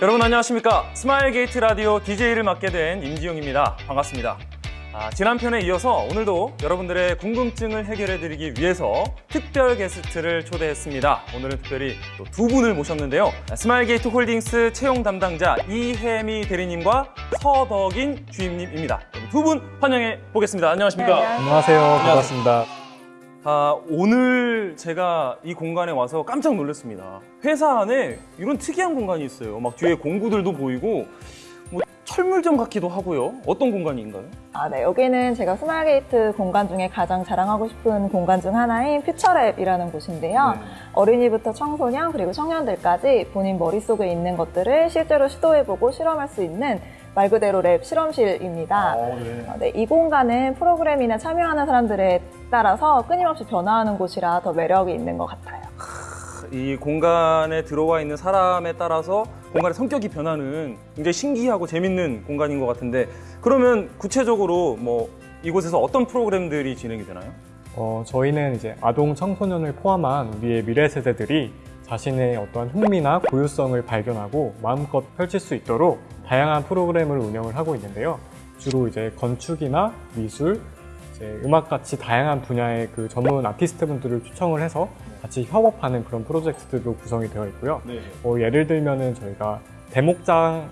여러분 안녕하십니까? 스마일 게이트 라디오 DJ를 맡게 된 임지용입니다. 반갑습니다. 아, 지난 편에 이어서 오늘도 여러분들의 궁금증을 해결해 드리기 위해서 특별 게스트를 초대했습니다. 오늘은 특별히 또 두 분을 모셨는데요. 스마일 게이트 홀딩스 채용 담당자 이혜미 대리님과 서덕인 주임님입니다. 두 분 환영해 보겠습니다. 안녕하십니까? 네, 안녕하세요. 반갑습니다. 아, 오늘 제가 이 공간에 와서 깜짝 놀랐습니다. 회사 안에 이런 특이한 공간이 있어요. 막 뒤에 공구들도 보이고 뭐 철물점 같기도 하고요. 어떤 공간인가요? 아, 네. 여기는 제가 스마일게이트 공간 중에 가장 자랑하고 싶은 공간 중 하나인 퓨처랩이라는 곳인데요. 네. 어린이부터 청소년 그리고 청년들까지 본인 머릿속에 있는 것들을 실제로 시도해보고 실험할 수 있는 말 그대로 lab 실험실입니다. 네. 어, 네, 이 공간은 프로그램이나 참여하는 사람들에 따라서 끊임없이 변화하는 곳이라 더 매력이 있는 것 같아요. 이 공간에 들어와 있는 사람에 따라서 공간의 성격이 변하는 굉장히 신기하고 재밌는 공간인 것 같은데 그러면 구체적으로 뭐 이곳에서 어떤 프로그램들이 진행이 되나요? 어, 저희는 이제 아동 청소년을 포함한 우리의 미래 세대들이 자신의 어떠한 흥미나 고유성을 발견하고 마음껏 펼칠 수 있도록 다양한 프로그램을 운영을 하고 있는데요. 주로 이제 건축이나 미술, 이제 음악 같이 다양한 분야의 그 전문 아티스트 분들을 초청을 해서 같이 협업하는 그런 프로젝트들도 구성이 되어 있고요. 네. 어, 예를 들면은 저희가 대목장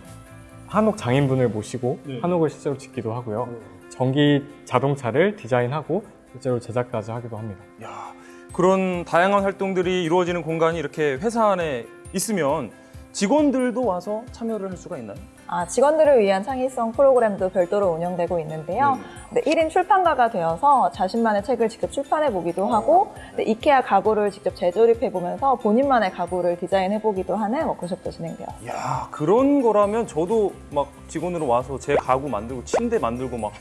한옥 장인분을 모시고 네. 한옥을 실제로 짓기도 하고요. 전기 자동차를 디자인하고 실제로 제작까지 하기도 합니다. 야, 그런 다양한 활동들이 이루어지는 공간이 이렇게 회사 안에 있으면 직원들도 와서 참여를 할 수가 있나요? 아, 직원들을 위한 창의성 프로그램도 별도로 운영되고 있는데요. 네, 1인 출판가가 되어서 자신만의 책을 직접 출판해 보기도 하고 네, 이케아 가구를 직접 재조립해 보면서 본인만의 가구를 디자인해 보기도 하는 워크숍도 진행되었습니다. 야 그런 거라면 저도 막 직원으로 와서 제 가구 만들고 침대 만들고 막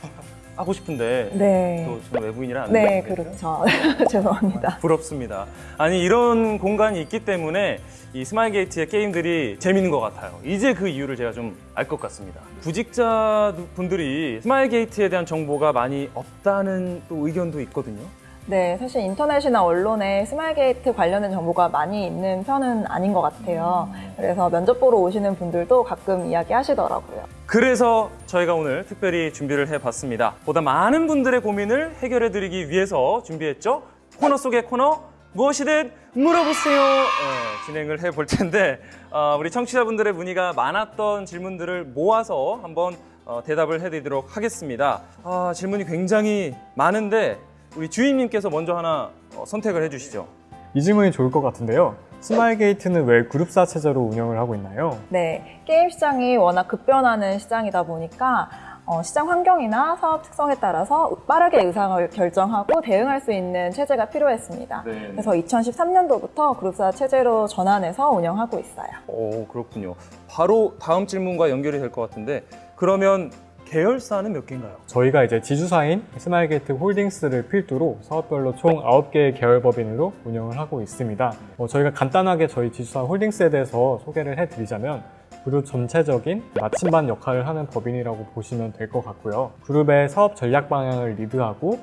하고 싶은데 네. 또 저는 외부인이라 안 네? 그렇죠. 죄송합니다. 부럽습니다. 아니 이런 공간이 있기 때문에 이 스마일 게이트의 게임들이 재밌는 것 같아요. 이제 그 이유를 제가 좀 알 것 같습니다. 구직자 분들이 스마일 게이트에 대한 정보가 많이 없다는 또 의견도 있거든요. 네, 사실 인터넷이나 언론에 스마일게이트 관련된 정보가 많이 있는 편은 아닌 것 같아요. 그래서 면접 보러 오시는 분들도 가끔 이야기하시더라고요. 그래서 저희가 오늘 특별히 준비를 해봤습니다. 보다 많은 분들의 고민을 해결해드리기 위해서 준비했죠. 코너 속의 코너 무엇이든 물어보세요. 네, 진행을 해볼 텐데 어, 우리 청취자분들의 문의가 많았던 질문들을 모아서 한번 어, 대답을 해드리도록 하겠습니다. 아, 질문이 굉장히 많은데 우리 주임님께서 먼저 하나 어, 선택을 해주시죠. 이 질문이 좋을 것 같은데요. 스마일게이트는 왜 그룹사 체제로 운영을 하고 있나요? 네, 게임 시장이 워낙 급변하는 시장이다 보니까 어, 시장 환경이나 사업 특성에 따라서 빠르게 의사를 결정하고 대응할 수 있는 체제가 필요했습니다. 네. 그래서 2013년도부터 그룹사 체제로 전환해서 운영하고 있어요. 오 그렇군요. 바로 다음 질문과 연결이 될 것 같은데 그러면 계열사는 몇 개인가요? 저희가 이제 지주사인 스마일게이트 홀딩스를 필두로 사업별로 총 9개의 계열법인으로 운영을 하고 있습니다. 어, 저희가 간단하게 저희 지주사 홀딩스에 대해서 소개를 해드리자면 그룹 전체적인 나침반 역할을 하는 법인이라고 보시면 될 것 같고요. 그룹의 사업 전략 방향을 리드하고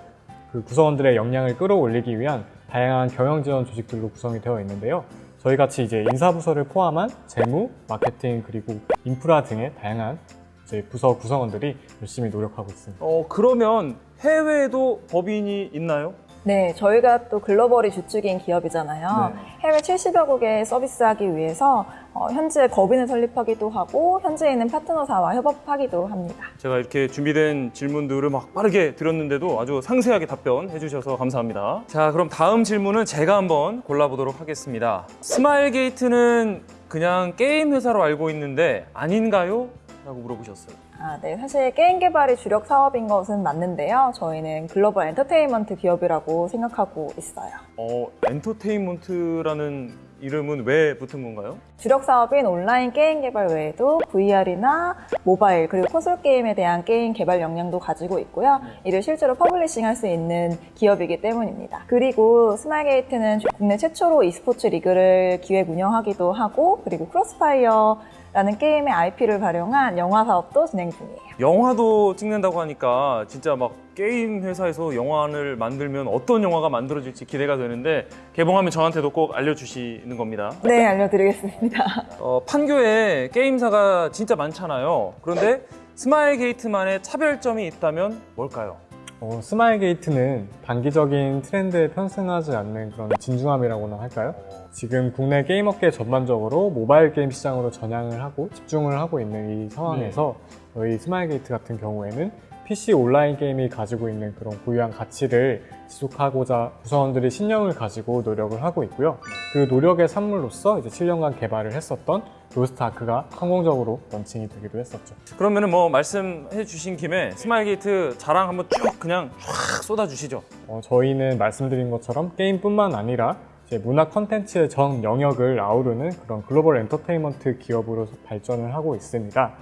그 구성원들의 역량을 끌어올리기 위한 다양한 경영 지원 조직들로 구성이 되어 있는데요. 저희 같이 이제 인사부서를 포함한 재무, 마케팅 그리고 인프라 등의 다양한 이제 부서 구성원들이 열심히 노력하고 있습니다. 어 그러면 해외에도 법인이 있나요? 네, 저희가 또 글로벌이 주축인 기업이잖아요. 네. 해외 70여 국에 서비스하기 위해서 어, 현지에 법인을 설립하기도 하고 현지에 있는 파트너사와 협업하기도 합니다. 제가 이렇게 준비된 질문들을 막 빠르게 드렸는데도 아주 상세하게 답변해 주셔서 감사합니다. 자 그럼 다음 질문은 제가 한번 골라보도록 하겠습니다. 스마일게이트는 그냥 게임 회사로 알고 있는데 아닌가요? 라고 물어보셨어요. 아, 네. 사실 게임 개발이 주력 사업인 것은 맞는데요. 저희는 글로벌 엔터테인먼트 기업이라고 생각하고 있어요. 어 엔터테인먼트라는 이름은 왜 붙은 건가요? 주력 사업인 온라인 게임 개발 외에도 VR이나 모바일 그리고 콘솔 게임에 대한 게임 개발 역량도 가지고 있고요. 이를 실제로 publishing 할 수 있는 기업이기 때문입니다. 그리고 스마일게이트는 국내 최초로 e스포츠 리그를 기획 운영하기도 하고 그리고 크로스파이어 라는 게임의 IP를 활용한 영화 사업도 진행 중이에요. 영화도 찍는다고 하니까 진짜 막 게임 회사에서 영화를 만들면 어떤 영화가 만들어질지 기대가 되는데 개봉하면 저한테도 꼭 알려주시는 겁니다. 네, 알려드리겠습니다. 어, 판교에 게임사가 진짜 많잖아요. 그런데 스마일 게이트만의 차별점이 있다면 뭘까요? 어, 스마일 게이트는 단기적인 트렌드에 편승하지 않는 그런 진중함이라고나 할까요? 지금 국내 게임 업계 전반적으로 모바일 게임 시장으로 전향을 하고 집중을 하고 있는 이 상황에서 저희 스마일 게이트 같은 경우에는 PC 온라인 게임이 가지고 있는 그런 고유한 가치를 지속하고자 구성원들이 신념을 가지고 노력을 하고 있고요. 그 노력의 산물로서 이제 7년간 개발을 했었던 로스트 아크가 성공적으로 런칭이 되기도 했었죠. 그러면 은 뭐 말씀해 주신 김에 스마일 게이트 자랑 한번 쭉 그냥 쫙 쏟아 주시죠. 어, 저희는 말씀드린 것처럼 게임뿐만 아니라 문화 컨텐츠의 전 영역을 아우르는 그런 글로벌 엔터테인먼트 기업으로 발전을 하고 있습니다.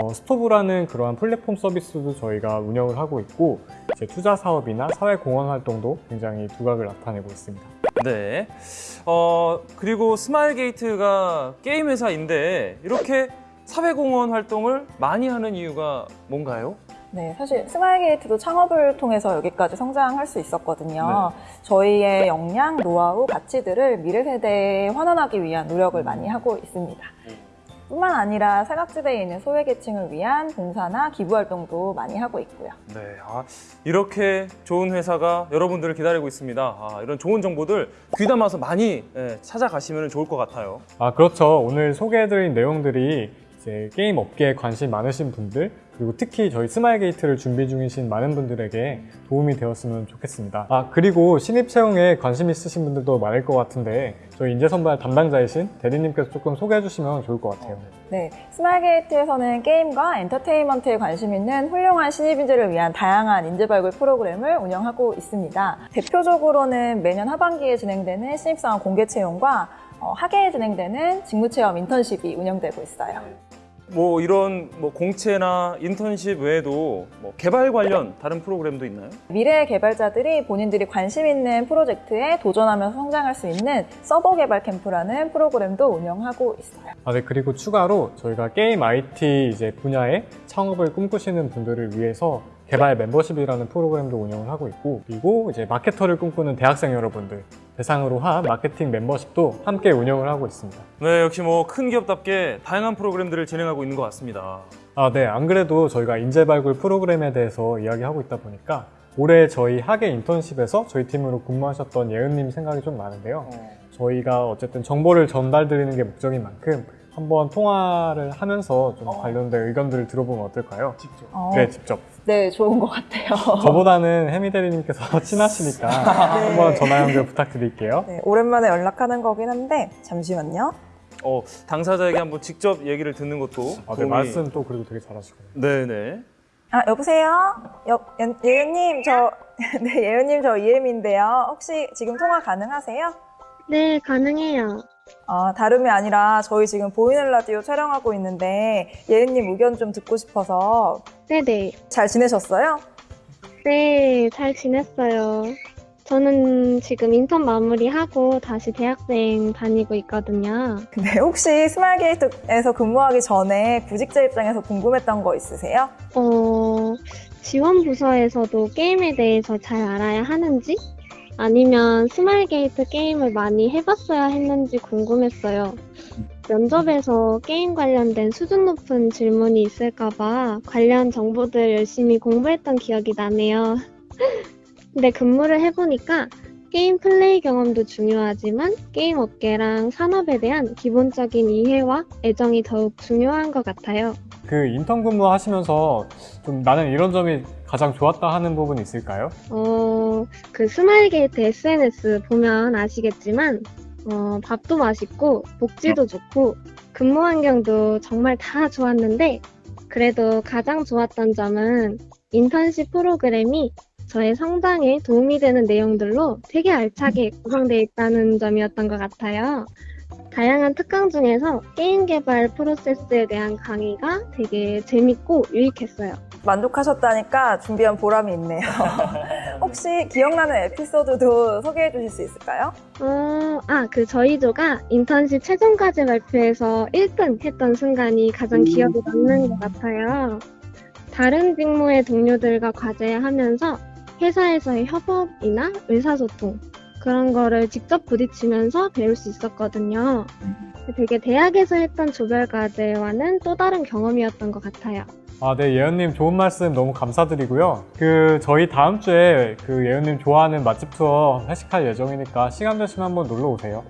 어, 스토브라는 그러한 플랫폼 서비스도 저희가 운영을 하고 있고 투자 사업이나 사회 공헌 활동도 굉장히 두각을 나타내고 있습니다. 네. 어, 그리고 스마일 게이트가 게임 회사인데 이렇게 사회 공헌 활동을 많이 하는 이유가 뭔가요? 네, 사실 스마일게이트도 창업을 통해서 여기까지 성장할 수 있었거든요. 저희의 역량, 노하우, 가치들을 미래 세대에 환원하기 위한 노력을 많이 하고 있습니다. 뿐만 아니라 사각지대에 있는 소외계층을 위한 봉사나 기부 활동도 많이 하고 있고요. 네. 아, 이렇게 좋은 회사가 여러분들을 기다리고 있습니다. 아, 이런 좋은 정보들 귀담아서 많이 예, 찾아가시면 좋을 것 같아요. 아 그렇죠. 오늘 소개해드린 내용들이 이제 게임 업계에 관심 많으신 분들 그리고 특히 저희 스마일 게이트를 준비 중이신 많은 분들에게 도움이 되었으면 좋겠습니다. 아 그리고 신입 채용에 관심 있으신 분들도 많을 것 같은데 저희 인재 선발 담당자이신 대리님께서 조금 소개해 주시면 좋을 것 같아요. 네, 스마일게이트에서는 게임과 엔터테인먼트에 관심 있는 훌륭한 신입 인재를 위한 다양한 인재 발굴 프로그램을 운영하고 있습니다. 대표적으로는 매년 하반기에 진행되는 신입사원 공개 채용과 어, 하계에 진행되는 직무체험 인턴십이 운영되고 있어요. 뭐 이런 뭐 공채나 인턴십 외에도 뭐 개발 관련 다른 프로그램도 있나요? 미래 개발자들이 본인들이 관심 있는 프로젝트에 도전하면서 성장할 수 있는 서버 개발 캠프라는 프로그램도 운영하고 있어요. 아, 네, 그리고 추가로 저희가 게임 IT 이제 분야에 창업을 꿈꾸시는 분들을 위해서 개발 멤버십이라는 프로그램도 운영을 하고 있고 그리고 이제 마케터를 꿈꾸는 대학생 여러분들 대상으로 한 마케팅 멤버십도 함께 운영을 하고 있습니다. 네, 역시 뭐 큰 기업답게 다양한 프로그램들을 진행하고 있는 것 같습니다. 아, 네. 안 그래도 저희가 인재 발굴 프로그램에 대해서 이야기하고 있다 보니까 올해 저희 학예 인턴십에서 저희 팀으로 근무하셨던 예은님 생각이 좀 나는데요. 저희가 어쨌든 정보를 전달드리는 게 목적인 만큼 한번 통화를 하면서 좀 관련된 의견들을 들어보면 어떨까요? 어, 네, 직접. 네, 좋은 것 같아요. 저보다는 혜미 대리님께서 친하시니까 한번 전화 연결 부탁드릴게요. 네, 오랜만에 연락하는 거긴 한데 잠시만요. 어, 당사자에게 한번 직접 얘기를 듣는 것도 아, 네, 도움이- 말씀 또 그래도 되게 잘하시고요. 네네. 아, 여보세요? 여, 예- 예은님, 저, 네, 예은님, 저 이혜미인데요. 혹시 지금 통화 가능하세요? 네, 가능해요. 아, 다름이 아니라 저희 지금 보이는 라디오 촬영하고 있는데 예은님 의견 좀 듣고 싶어서 네네. 잘 지내셨어요? 네, 잘 지냈어요. 저는 지금 인턴 마무리하고 다시 대학생 다니고 있거든요. 근데 혹시 스마일게이트에서 근무하기 전에 구직자 입장에서 궁금했던 거 있으세요? 어, 지원 부서에서도 게임에 대해서 잘 알아야 하는지? 아니면 스마일 게이트 게임을 많이 해봤어야 했는지 궁금했어요. 면접에서 게임 관련된 수준 높은 질문이 있을까봐 관련 정보들 열심히 공부했던 기억이 나네요. 근데 근무를 해보니까 게임 플레이 경험도 중요하지만 게임 업계랑 산업에 대한 기본적인 이해와 애정이 더욱 중요한 것 같아요. 그 인턴 근무 하시면서 좀 나는 이런 점이 가장 좋았다 하는 부분이 있을까요? 어, 그 스마일 게이트 SNS 보면 아시겠지만, 어, 밥도 맛있고, 복지도 좋고, 근무 환경도 정말 다 좋았는데, 그래도 가장 좋았던 점은 인턴십 프로그램이 저의 성장에 도움이 되는 내용들로 되게 알차게 구성되어 있다는 점이었던 것 같아요. 다양한 특강 중에서 게임 개발 프로세스에 대한 강의가 되게 재밌고 유익했어요. 만족하셨다니까 준비한 보람이 있네요. 혹시 기억나는 에피소드도 소개해 주실 수 있을까요? 어, 아, 그 저희 조가 인턴십 최종 과제 발표에서 1등 했던 순간이 가장 기억에 남는 것 같아요. 다른 직무의 동료들과 과제하면서 회사에서의 협업이나 의사소통 그런 거를 직접 부딪히면서 배울 수 있었거든요. 되게 대학에서 했던 조별 과제와는 또 다른 경험이었던 것 같아요. 아, 네, 예은님 좋은 말씀 너무 감사드리고요. 그, 저희 다음 주에 그 예은님 좋아하는 맛집 투어 회식할 예정이니까 시간 되시면 한번 놀러 오세요.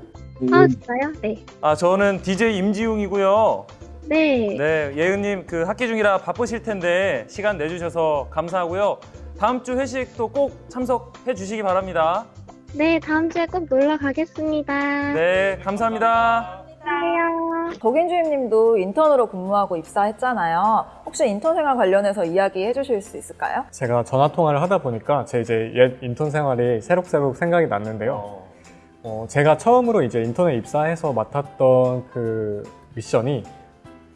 아, 진짜요? 네. 아 저는 DJ 임지웅이고요. 네. 네, 예은님 그 학기 중이라 바쁘실 텐데 시간 내주셔서 감사하고요. 다음 주 회식도 꼭 참석해 주시기 바랍니다. 네, 다음 주에 꼭 놀러 가겠습니다. 네, 감사합니다. 감사해요. 덕인주임님도 인턴으로 근무하고 입사했잖아요. 혹시 인턴 생활 관련해서 이야기해 주실 수 있을까요? 제가 전화 통화를 하다 보니까 제 이제 옛 인턴 생활이 새록새록 생각이 났는데요. 어, 제가 처음으로 이제 인턴에 입사해서 맡았던 그 미션이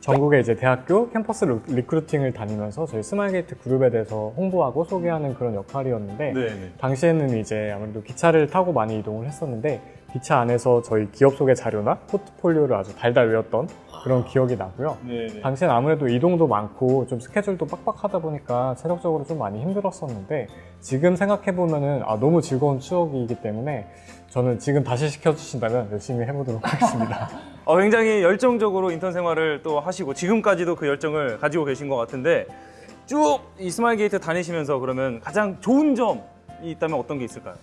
전국의 이제 대학교 캠퍼스 루- recruiting을 다니면서 저희 스마일게이트 그룹에 대해서 홍보하고 소개하는 그런 역할이었는데 네. 당시에는 이제 아무래도 기차를 타고 많이 이동을 했었는데 기차 안에서 저희 기업 소개 자료나 포트폴리오를 아주 달달 외웠던 그런 기억이 나고요. 네. 당시엔 아무래도 이동도 많고 좀 스케줄도 빡빡하다 보니까 체력적으로 좀 많이 힘들었었는데 지금 생각해 보면 은 아, 너무 즐거운 추억이기 때문에 저는 지금 다시 시켜주신다면 열심히 해보도록 하겠습니다. 어, 굉장히 열정적으로 인턴 생활을 또 하시고 지금까지도 그 열정을 가지고 계신 것 같은데 쭉 이 스마일 게이트 다니시면서 그러면 가장 좋은 점이 있다면 어떤 게 있을까요?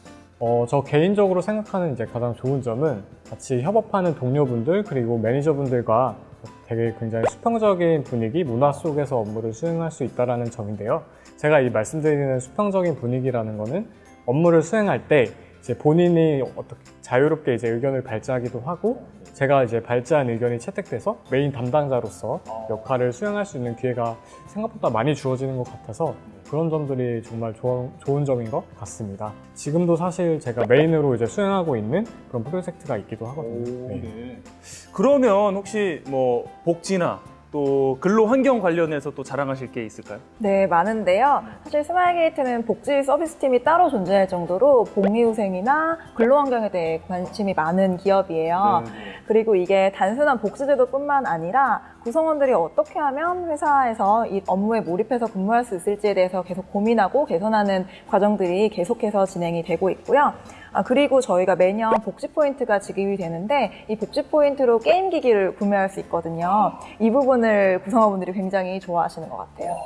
어, 저 개인적으로 생각하는 이제 가장 좋은 점은 같이 협업하는 동료분들 그리고 매니저분들과 되게 굉장히 수평적인 분위기, 문화 속에서 업무를 수행할 수 있다는 점인데요. 제가 이 말씀드리는 수평적인 분위기라는 거는 업무를 수행할 때 이제 본인이 어떻게 자유롭게 이제 의견을 발제하기도 하고 제가 이제 발제한 의견이 채택돼서 메인 담당자로서 역할을 수행할 수 있는 기회가 생각보다 많이 주어지는 것 같아서 그런 점들이 정말 좋은, 좋은 점인 것 같습니다. 지금도 사실 제가 메인으로 이제 수행하고 있는 그런 프로젝트가 있기도 하거든요. 네. 그러면 혹시 뭐 복지나 또 근로 환경 관련해서 또 자랑하실 게 있을까요? 네, 많은데요. 사실 스마일게이트는 복지 서비스팀이 따로 존재할 정도로 복리후생이나 근로 환경에 대해 관심이 많은 기업이에요. 그리고 이게 단순한 복지제도뿐만 아니라 구성원들이 어떻게 하면 회사에서 이 업무에 몰입해서 근무할 수 있을지에 대해서 계속 고민하고 개선하는 과정들이 계속해서 진행이 되고 있고요. 아, 그리고 저희가 매년 복지 포인트가 지급이 되는데 이 복지 포인트로 게임 기기를 구매할 수 있거든요. 이 부분을 구성원분들이 굉장히 좋아하시는 것 같아요.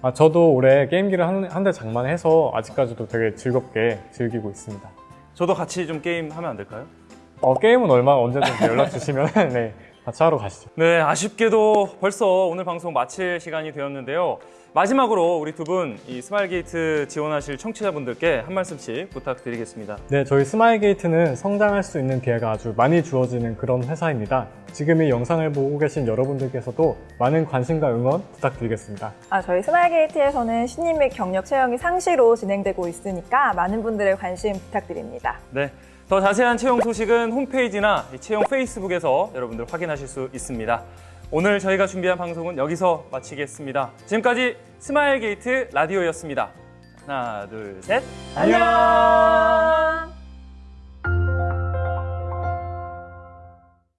아, 저도 올해 게임기를 한 대 장만해서 아직까지도 되게 즐겁게 즐기고 있습니다. 저도 같이 좀 게임 하면 안 될까요? 어, 게임은 얼마 언제든지 연락 주시면 네, 같이 하러 가시죠. 네, 아쉽게도 벌써 오늘 방송 마칠 시간이 되었는데요. 마지막으로 우리 두 분 이 스마일 게이트 지원하실 청취자분들께 한 말씀씩 부탁드리겠습니다. 네, 저희 스마일게이트는 성장할 수 있는 기회가 아주 많이 주어지는 그런 회사입니다. 지금 이 영상을 보고 계신 여러분들께서도 많은 관심과 응원 부탁드리겠습니다. 아, 저희 스마일게이트에서는 신입 및 경력 채용이 상시로 진행되고 있으니까 많은 분들의 관심 부탁드립니다. 네. 더 자세한 채용 소식은 홈페이지나 이 채용 페이스북에서 여러분들 확인하실 수 있습니다. 오늘 저희가 준비한 방송은 여기서 마치겠습니다. 지금까지 스마일 게이트 라디오였습니다. 하나, 둘, 셋. 안녕!